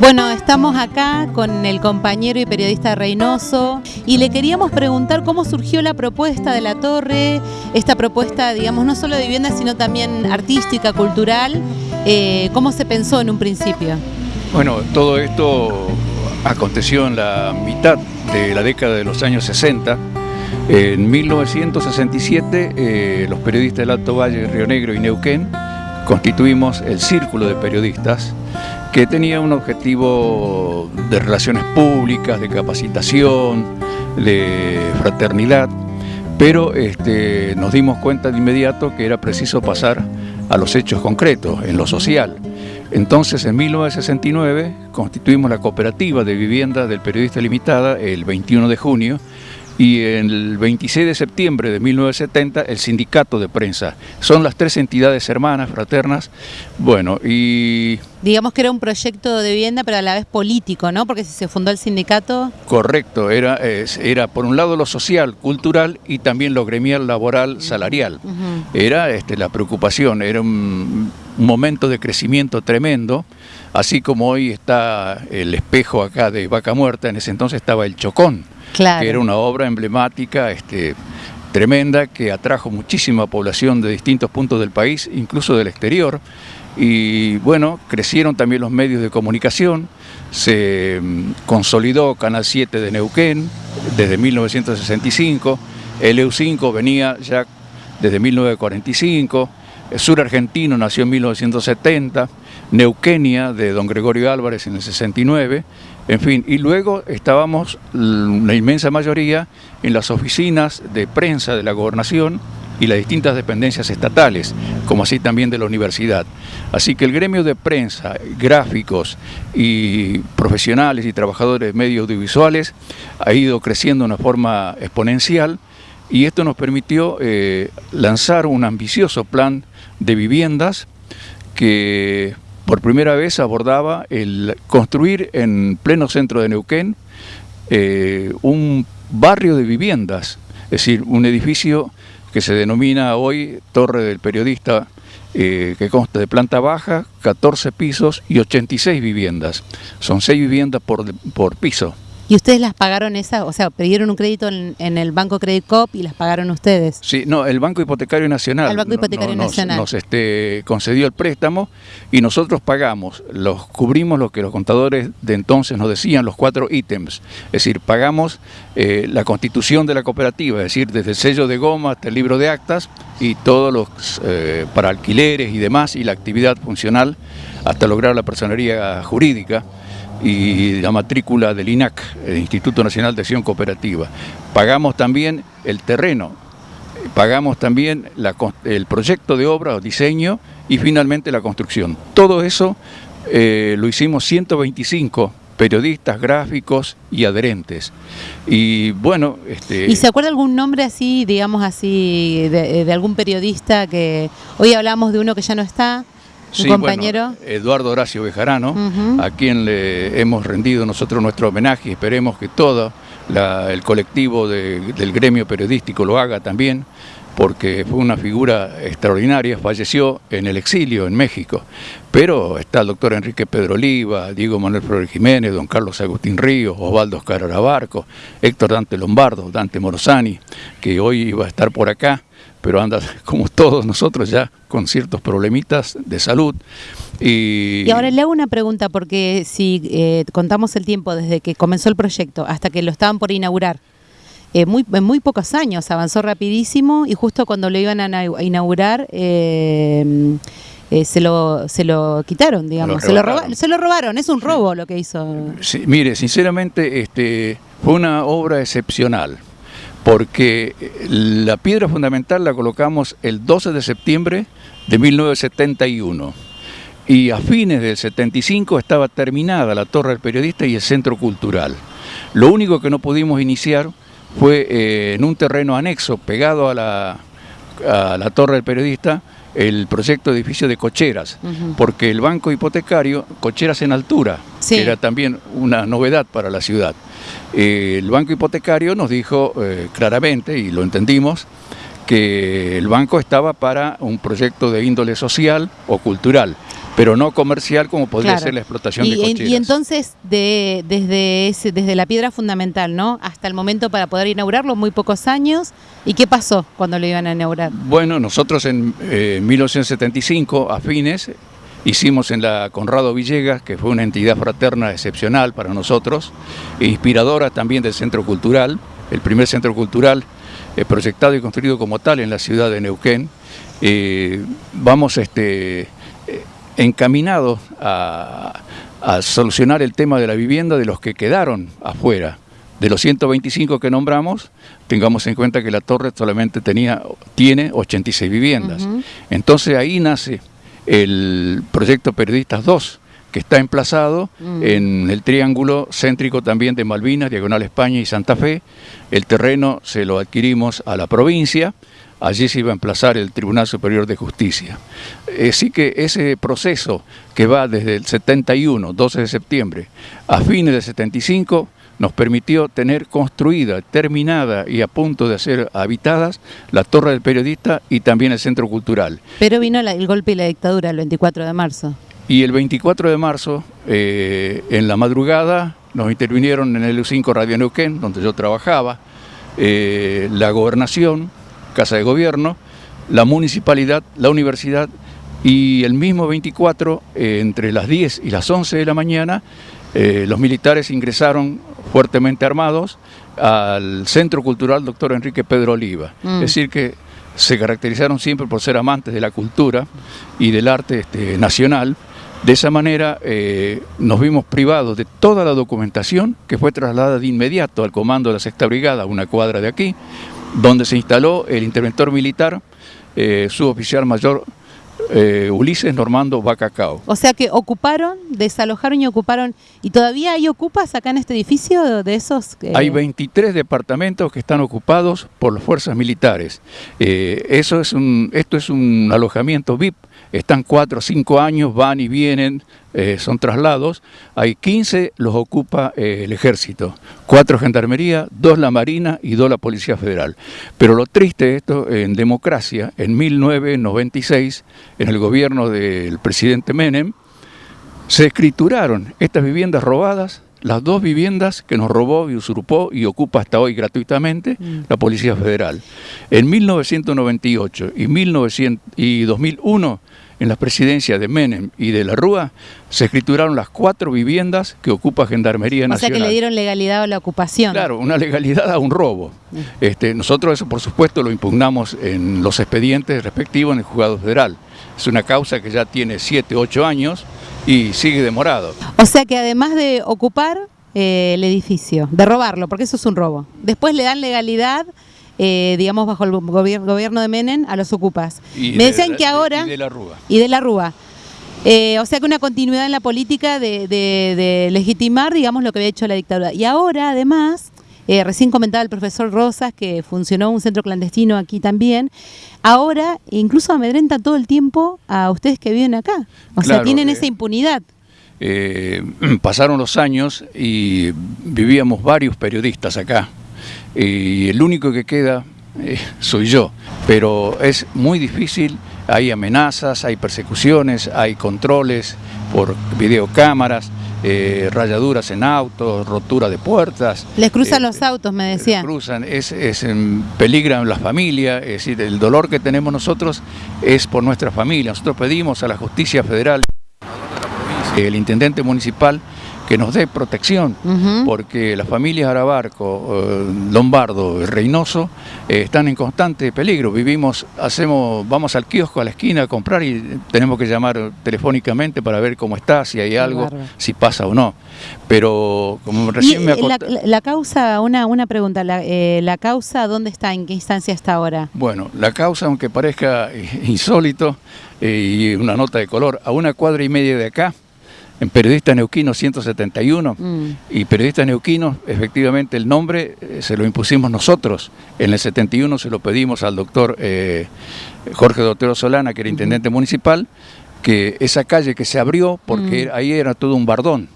Bueno, estamos acá con el compañero y periodista Reynoso y le queríamos preguntar cómo surgió la propuesta de la torre, esta propuesta, digamos, no solo de vivienda, sino también artística, cultural, eh, ¿cómo se pensó en un principio? Bueno, todo esto aconteció en la mitad de la década de los años 60. En 1967, eh, los periodistas del Alto Valle, Río Negro y Neuquén constituimos el Círculo de Periodistas que tenía un objetivo de relaciones públicas, de capacitación, de fraternidad, pero este, nos dimos cuenta de inmediato que era preciso pasar a los hechos concretos, en lo social. Entonces, en 1969, constituimos la cooperativa de vivienda del Periodista Limitada el 21 de junio y el 26 de septiembre de 1970 el sindicato de prensa. Son las tres entidades hermanas, fraternas, bueno, y... Digamos que era un proyecto de vivienda, pero a la vez político, ¿no? Porque si se fundó el sindicato... Correcto, era, era por un lado lo social, cultural y también lo gremial, laboral, salarial. Era este, la preocupación, era un, un momento de crecimiento tremendo, así como hoy está el espejo acá de Vaca Muerta, en ese entonces estaba el Chocón que era una obra emblemática, este, tremenda, que atrajo muchísima población de distintos puntos del país, incluso del exterior, y bueno, crecieron también los medios de comunicación, se mm, consolidó Canal 7 de Neuquén desde 1965, el EU5 venía ya desde 1945, el sur argentino nació en 1970, Neuquenia de don Gregorio Álvarez en el 69, en fin, y luego estábamos la inmensa mayoría en las oficinas de prensa de la gobernación y las distintas dependencias estatales, como así también de la universidad. Así que el gremio de prensa, gráficos y profesionales y trabajadores de medios audiovisuales ha ido creciendo de una forma exponencial y esto nos permitió eh, lanzar un ambicioso plan de viviendas que por primera vez abordaba el construir en pleno centro de Neuquén eh, un barrio de viviendas, es decir, un edificio que se denomina hoy Torre del Periodista, eh, que consta de planta baja, 14 pisos y 86 viviendas. Son 6 viviendas por, por piso. ¿Y ustedes las pagaron esas? O sea, pidieron un crédito en, el Banco Credit Cop y las pagaron ustedes. Sí, no, el Banco Hipotecario Nacional. El Banco Hipotecario Nacional. Nos, este, concedió el préstamo y nosotros pagamos, los cubrimos lo que los contadores de entonces nos decían, los cuatro ítems. Es decir, pagamos eh, la constitución de la cooperativa, es decir, desde el sello de goma hasta el libro de actas y todos los eh, para alquileres y demás y la actividad funcional hasta lograr la personería jurídica y la matrícula del INAC, el Instituto Nacional de Acción Cooperativa. Pagamos también el terreno, pagamos también el proyecto de obra o diseño y finalmente la construcción. Todo eso eh, lo hicimos 125 periodistas, gráficos y adherentes. Y bueno... Este... ¿Y se acuerda algún nombre así, digamos así, de, de algún periodista que... Hoy hablamos de uno que ya no está, Sí, compañero? Eduardo Horacio Bejarano, a quien le hemos rendido nosotros nuestro homenaje y esperemos que todo el colectivo del gremio periodístico lo haga también, porque fue una figura extraordinaria, falleció en el exilio en México. Pero está el doctor Enrique Pedro Oliva, Diego Manuel Flores Jiménez, don Carlos Agustín Ríos, Osvaldo Oscar Arabarco, Héctor Dante Lombardo, Dante Morosani, que hoy iba a estar por acá, pero anda como todos nosotros ya con ciertos problemitas de salud. Y, ahora le hago una pregunta, porque si eh, contamos el tiempo desde que comenzó el proyecto hasta que lo estaban por inaugurar, eh, muy, en muy pocos años avanzó rapidísimo y justo cuando lo iban a inaugurar... Eh, se, lo, se lo quitaron, digamos, se, lo robaron, se lo robaron, es un robo lo que hizo. Sí, mire, sinceramente este, fue una obra excepcional porque la piedra fundamental la colocamos el 12 de septiembre de 1971 y a fines del 75 estaba terminada la Torre del Periodista y el Centro Cultural. Lo único que no pudimos iniciar fue eh, en un terreno anexo pegado a la, a la Torre del Periodista el proyecto de edificio de cocheras, porque el banco hipotecario, cocheras en altura, que era también una novedad para la ciudad. Eh, el banco hipotecario nos dijo eh, claramente, y lo entendimos, que el banco estaba para un proyecto de índole social o cultural, pero no comercial como podría ser la explotación y, de cocheras. Y entonces, de, desde, ese, desde la piedra fundamental, ¿no? Hasta el momento para poder inaugurarlo, muy pocos años. ¿Y qué pasó cuando lo iban a inaugurar? Bueno, nosotros en 1975, eh, a fines, hicimos en la Conrado Villegas, que fue una entidad fraterna excepcional para nosotros, e inspiradora también del Centro Cultural, el primer centro cultural eh, proyectado y construido como tal en la ciudad de Neuquén. Eh, vamos este, encaminados a, solucionar el tema de la vivienda de los que quedaron afuera. De los 125 que nombramos, tengamos en cuenta que la torre solamente tenía, tiene 86 viviendas. Entonces ahí nace el proyecto Periodistas 2, que está emplazado mm. en el triángulo céntrico también de Malvinas, Diagonal España y Santa Fe. El terreno se lo adquirimos a la provincia, allí se iba a emplazar el Tribunal Superior de Justicia. Así que ese proceso que va desde el 71, 12 de septiembre, a fines del 75, nos permitió tener construida, terminada y a punto de ser habitadas la Torre del Periodista y también el Centro Cultural. Pero vino el golpe y la dictadura el 24 de marzo. Y el 24 de marzo, eh, en la madrugada, nos intervinieron en el U5 Radio Neuquén, donde yo trabajaba, eh, la gobernación, Casa de Gobierno, la municipalidad, la universidad y el mismo 24, eh, entre las 10 y las 11 de la mañana, los militares ingresaron fuertemente armados al Centro Cultural Doctor Enrique Pedro Oliva. Mm. Es decir, que se caracterizaron siempre por ser amantes de la cultura y del arte este, nacional. De esa manera eh, nos vimos privados de toda la documentación que fue trasladada de inmediato al comando de la Sexta Brigada, una cuadra de aquí, donde se instaló el interventor militar, eh, suboficial mayor eh, Ulises Normando Bacacao. O sea que ocuparon, desalojaron y ocuparon, ¿y todavía hay ocupas acá en este edificio de esos? Hay 23 departamentos que están ocupados por las fuerzas militares. Eh, eso es un, esto es un alojamiento VIP están cuatro o cinco años, van y vienen, eh, son traslados, hay 15 los ocupa eh, el ejército, cuatro gendarmería, dos la marina y dos la policía federal. Pero lo triste de esto, en democracia, en 1996, en el gobierno del presidente Menem, se escrituraron estas viviendas robadas las dos viviendas que nos robó y usurpó y ocupa hasta hoy gratuitamente mm. la Policía Federal. En 1998 y, 1900, y 2001 en las presidencias de Menem y de la Rúa, se escrituraron las cuatro viviendas que ocupa Gendarmería Nacional. O sea que le dieron legalidad a la ocupación. Claro, una legalidad a un robo. Mm. Este, nosotros eso, por supuesto, lo impugnamos en los expedientes respectivos en el Juzgado Federal. Es una causa que ya tiene siete, ocho años y sigue demorado. O sea que además de ocupar eh, el edificio, de robarlo, porque eso es un robo, después le dan legalidad eh, digamos, bajo el gobierno de Menem a los ocupas. Me decían que ahora... Y de la Rúa. Y de la Rúa. Eh, o sea que una continuidad en la política de, legitimar, digamos, lo que había hecho la dictadura. Y ahora, además, eh, recién comentaba el profesor Rosas que funcionó un centro clandestino aquí también. Ahora incluso amedrenta todo el tiempo a ustedes que viven acá. O sea, tienen esa impunidad. pasaron los años y vivíamos varios periodistas acá y el único que queda eh, soy yo. Pero es muy difícil, hay amenazas, hay persecuciones, hay controles por videocámaras, eh, rayaduras en autos, rotura de puertas. Les cruzan eh, los autos, me decían. Cruzan, es, es peligran la familia, es decir, el dolor que tenemos nosotros es por nuestra familia. Nosotros pedimos a la justicia federal, el intendente municipal, que nos dé protección, porque las familias Arabarco, eh, Lombardo, Reynoso eh, están en constante peligro. Vivimos, hacemos, vamos al kiosco a la esquina a comprar y tenemos que llamar telefónicamente para ver cómo está, si hay algo, si pasa o no. Pero como recién me la, la, causa, una, una pregunta, la, eh, la causa dónde está, en qué instancia está ahora? Bueno, la causa, aunque parezca insólito y una nota de color, a una cuadra y media de acá, en Periodista Neuquino 171 mm. y Periodista Neuquino, efectivamente el nombre eh, se lo impusimos nosotros. En el 71 se lo pedimos al doctor eh, Jorge Dotero Solana, que era intendente municipal, que esa calle que se abrió porque mm. ahí era todo un bardón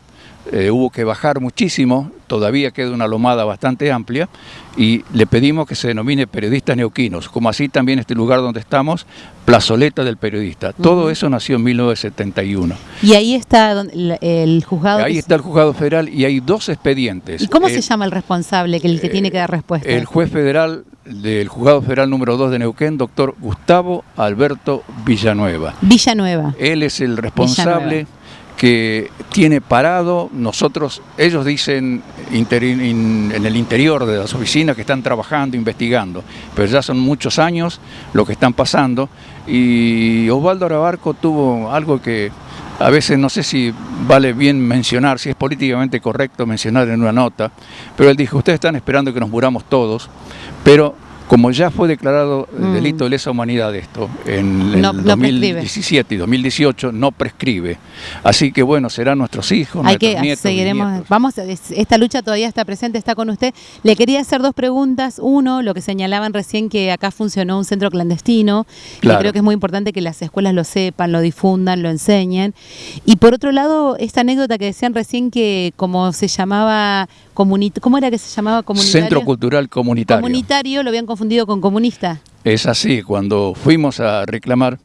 eh, hubo que bajar muchísimo, todavía queda una lomada bastante amplia, y le pedimos que se denomine periodistas neuquinos, como así también este lugar donde estamos, plazoleta del periodista. Todo eso nació en 1971. Y ahí está el juzgado. Ahí está el juzgado federal y hay dos expedientes. ¿Y cómo se llama el responsable, que el que tiene que dar respuesta? El juez federal del juzgado federal número 2 de Neuquén, doctor Gustavo Alberto Villanueva. Villanueva. Él es el responsable que tiene parado, nosotros, ellos dicen en el interior de las oficinas que están trabajando, investigando, pero ya son muchos años lo que están pasando. Y Osvaldo Arabarco tuvo algo que a veces no sé si vale bien mencionar, si es políticamente correcto mencionar en una nota, pero él dijo, ustedes están esperando que nos muramos todos, pero como ya fue declarado mm. delito de lesa humanidad esto en el 2017 y 2018, no prescribe. Así que bueno, serán nuestros hijos, Hay nuestros que, nietos, seguiremos, Vamos, esta lucha todavía está presente, está con usted. Le quería hacer dos preguntas. Uno, lo que señalaban recién que acá funcionó un centro clandestino, y creo que es muy importante que las escuelas lo sepan, lo difundan, lo enseñen. Y por otro lado, esta anécdota que decían recién que como se llamaba ¿cómo era que se llamaba comunitario? Centro Cultural Comunitario. Comunitario lo habían confundido con comunista. Es así, cuando fuimos a reclamar,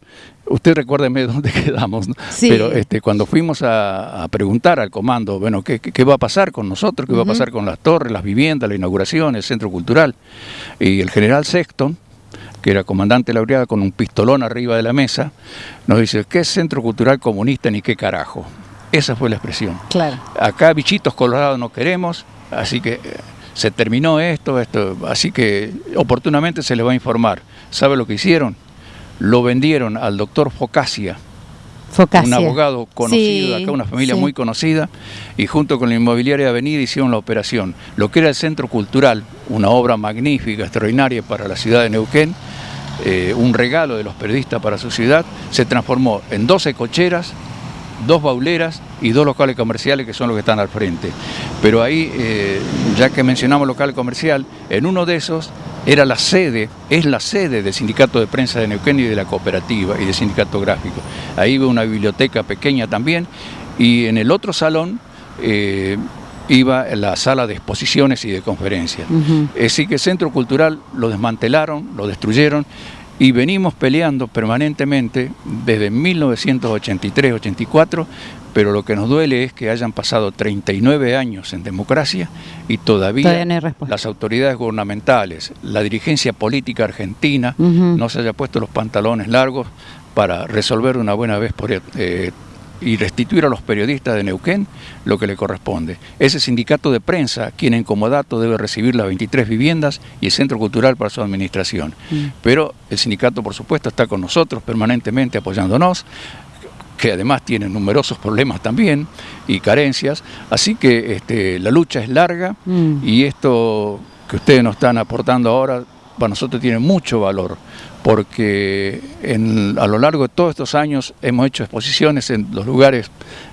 usted recuérdeme dónde quedamos, pero este, cuando fuimos a, preguntar al comando, bueno, ¿qué, va a pasar con nosotros? ¿Qué va a pasar con las torres, las viviendas, la inauguración, el centro cultural? Y el general Sexton, que era comandante de la brigada con un pistolón arriba de la mesa, nos dice, ¿qué centro cultural comunista ni qué carajo? Esa fue la expresión. Claro. Acá bichitos colorados no queremos, Así que eh, se terminó esto, esto, así que oportunamente se les va a informar. ¿Sabe lo que hicieron? Lo vendieron al doctor Focasia, un abogado conocido acá, una familia muy conocida, y junto con la inmobiliaria Avenida hicieron la operación. Lo que era el Centro Cultural, una obra magnífica, extraordinaria para la ciudad de Neuquén, eh, un regalo de los periodistas para su ciudad, se transformó en 12 cocheras, dos bauleras y dos locales comerciales que son los que están al frente. Pero ahí, eh, ya que mencionamos local comercial, en uno de esos era la sede, es la sede del Sindicato de Prensa de Neuquén y de la cooperativa y del Sindicato Gráfico. Ahí iba una biblioteca pequeña también y en el otro salón eh, iba la sala de exposiciones y de conferencias. Así que el Centro Cultural lo desmantelaron, lo destruyeron y venimos peleando permanentemente desde 1983-84, pero lo que nos duele es que hayan pasado 39 años en democracia y todavía, las autoridades gubernamentales, la dirigencia política argentina no se haya puesto los pantalones largos para resolver una buena vez por eh, y restituir a los periodistas de Neuquén lo que le corresponde. Ese sindicato de prensa, quien en comodato debe recibir las 23 viviendas y el centro cultural para su administración. Mm. Pero el sindicato, por supuesto, está con nosotros permanentemente apoyándonos que además tiene numerosos problemas también y carencias, así que este, la lucha es larga mm. y esto que ustedes nos están aportando ahora para nosotros tiene mucho valor, porque a lo largo de todos estos años hemos hecho exposiciones en los lugares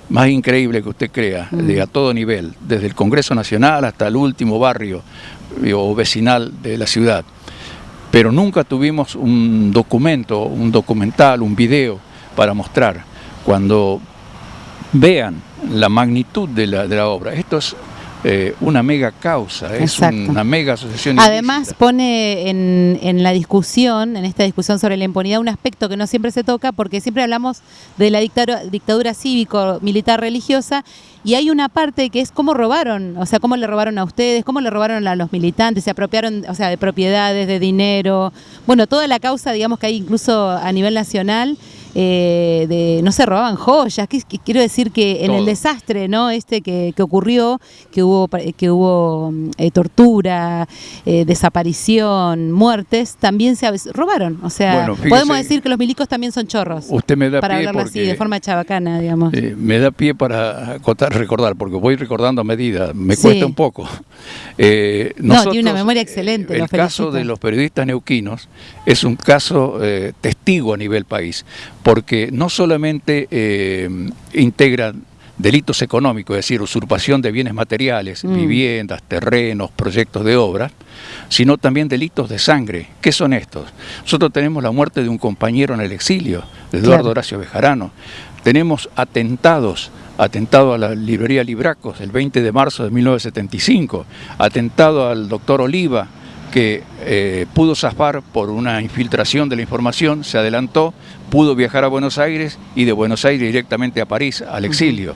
más increíbles que usted crea, mm. de, a todo nivel, desde el Congreso Nacional hasta el último barrio eh, o vecinal de la ciudad. Pero nunca tuvimos un documento, un documental, un video para mostrar. Cuando vean la magnitud de la, de la obra, esto es eh, una mega causa, es una mega asociación. Además pone en, la discusión, en esta discusión sobre la impunidad, un aspecto que no siempre se toca porque siempre hablamos de la dictadura, dictadura cívico-militar religiosa y hay una parte que es cómo robaron, o sea, cómo le robaron a ustedes, cómo le robaron a los militantes, se apropiaron, o sea, de propiedades, de dinero, bueno, toda la causa, digamos que hay incluso a nivel nacional eh, de, no se robaban joyas, quiero decir que en el desastre ¿no? este que, ocurrió, que hubo, que hubo mm, eh, tortura, eh, desaparición, muertes, también se robaron. O sea, podemos decir que los milicos también son chorros. Usted me da para pie así, de forma chabacana, digamos. me da pie para recordar, porque voy recordando a medida, me cuesta un poco. no, tiene una memoria excelente. El caso de los periodistas neuquinos es un caso testigo a nivel país porque no solamente eh, integran delitos económicos, es decir, usurpación de bienes materiales, mm. viviendas, terrenos, proyectos de obra, sino también delitos de sangre. ¿Qué son estos? Nosotros tenemos la muerte de un compañero en el exilio, Eduardo Horacio Bejarano. Tenemos atentados atentado a la librería Libracos el 20 de marzo de 1975, atentado al doctor Oliva, que eh, pudo zafar por una infiltración de la información, se adelantó, pudo viajar a Buenos Aires y de Buenos Aires directamente a París, al exilio.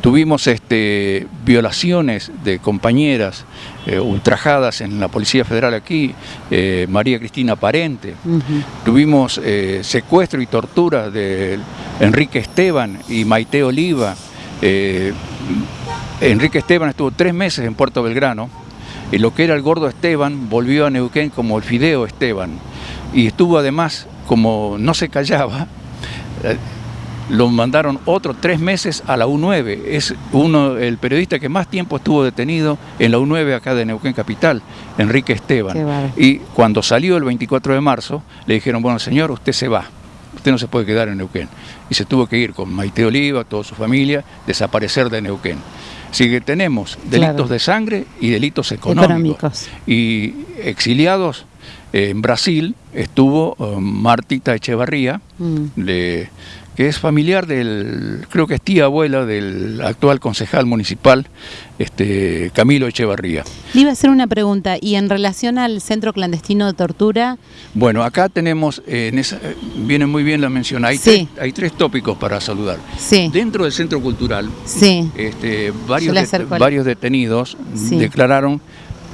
Tuvimos este, violaciones de compañeras eh, ultrajadas en la Policía Federal aquí, eh, María Cristina Parente. Tuvimos secuestro y tortura de Enrique Esteban y Maite Oliva. Enrique Esteban estuvo tres meses en Puerto Belgrano y lo que era el gordo Esteban volvió a Neuquén como el Fideo Esteban. Y estuvo además, como no se callaba, lo mandaron otros tres meses a la U9. Es uno, el periodista que más tiempo estuvo detenido en la U9 acá de Neuquén Capital, Enrique Esteban. Y cuando salió el 24 de marzo, le dijeron, bueno señor, usted se va, usted no se puede quedar en Neuquén. Y se tuvo que ir con Maite Oliva, toda su familia, desaparecer de Neuquén. Así que tenemos delitos de sangre y delitos económicos. Y exiliados, eh, en Brasil estuvo eh, Martita Echevarría, mm. de que es familiar del, creo que es tía abuela del actual concejal municipal, este, Camilo Echevarría. Le iba a hacer una pregunta, y en relación al centro clandestino de tortura... Bueno, acá tenemos, eh, en esa, viene muy bien la mención, hay, tres, hay tres tópicos para saludar. Sí. Dentro del centro cultural, sí. este, varios, varios detenidos declararon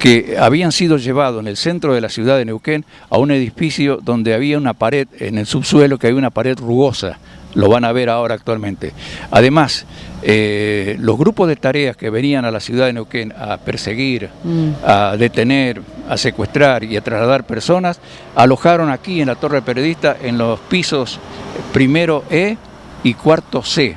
que habían sido llevados en el centro de la ciudad de Neuquén a un edificio donde había una pared, en el subsuelo que había una pared rugosa, lo van a ver ahora actualmente. Además, eh, los grupos de tareas que venían a la ciudad de Neuquén a perseguir, mm. a detener, a secuestrar y a trasladar personas, alojaron aquí en la Torre Periodista en los pisos primero E y cuarto C.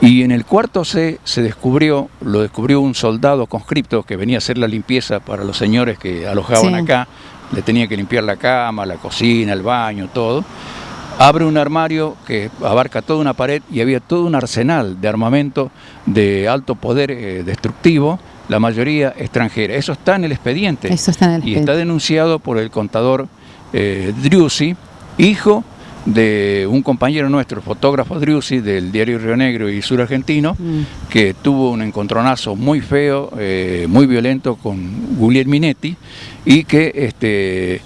Y en el cuarto C se descubrió, lo descubrió un soldado conscripto que venía a hacer la limpieza para los señores que alojaban acá, le tenía que limpiar la cama, la cocina, el baño, todo abre un armario que abarca toda una pared y había todo un arsenal de armamento de alto poder eh, destructivo, la mayoría extranjera. Eso está en el expediente. Eso está en el expediente. Y está denunciado por el contador eh, Driussi, hijo de un compañero nuestro, fotógrafo Driussi, del diario Río Negro y Sur Argentino, mm. que tuvo un encontronazo muy feo, eh, muy violento con Guglielminetti Minetti y que este,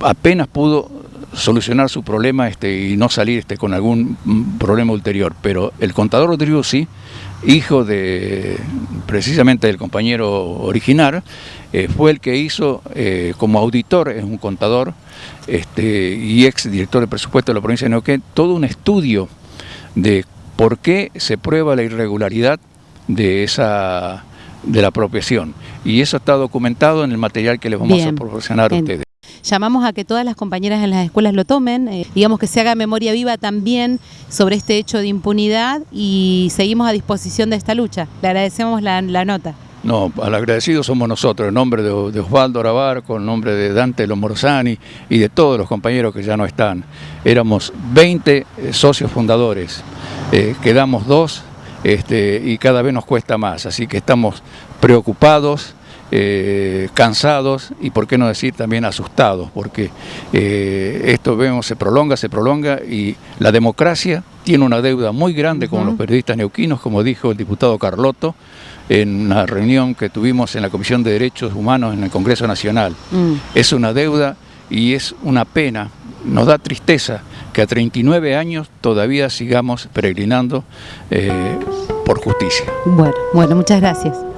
apenas pudo solucionar su problema este, y no salir este, con algún problema ulterior. Pero el contador Driussi, hijo de precisamente del compañero original, eh, fue el que hizo eh, como auditor, es un contador este, y ex director de presupuesto de la provincia de Neuquén, todo un estudio de por qué se prueba la irregularidad de esa de la apropiación. Y eso está documentado en el material que les vamos a proporcionar a ustedes llamamos a que todas las compañeras en las escuelas lo tomen, eh, digamos que se haga memoria viva también sobre este hecho de impunidad y seguimos a disposición de esta lucha. Le agradecemos la, nota. No, al agradecido somos nosotros, en nombre de, Osvaldo Arabarco, en nombre de Dante Lomorzani y de todos los compañeros que ya no están. Éramos 20 eh, socios fundadores, eh, quedamos dos este, y cada vez nos cuesta más, así que estamos preocupados, eh, cansados y por qué no decir también asustados, porque eh, esto vemos se prolonga, se prolonga y la democracia tiene una deuda muy grande con los periodistas neuquinos, como dijo el diputado Carlotto, en una reunión que tuvimos en la Comisión de Derechos Humanos en el Congreso Nacional. Mm. Es una deuda y es una pena, nos da tristeza que a 39 años todavía sigamos peregrinando eh, por justicia. Bueno, bueno, muchas gracias.